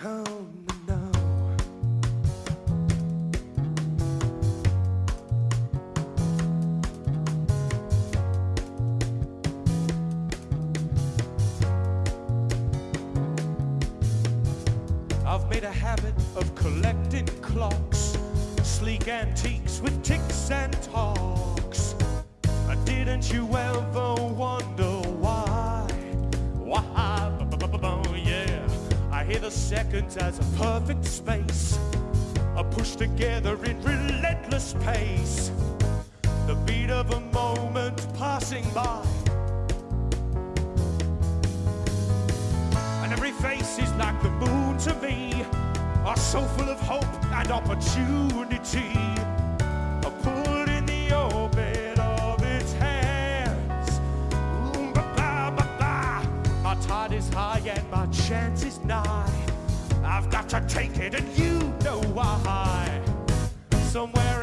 I've made a habit of collecting clocks, sleek antiques with ticks and talks. Didn't you ever the seconds as a perfect space, are pushed together in relentless pace. The beat of a moment passing by. And every face is like the moon to me, are so full of hope and opportunity. is high and my chance is nigh. I've got to take it and you know why. Somewhere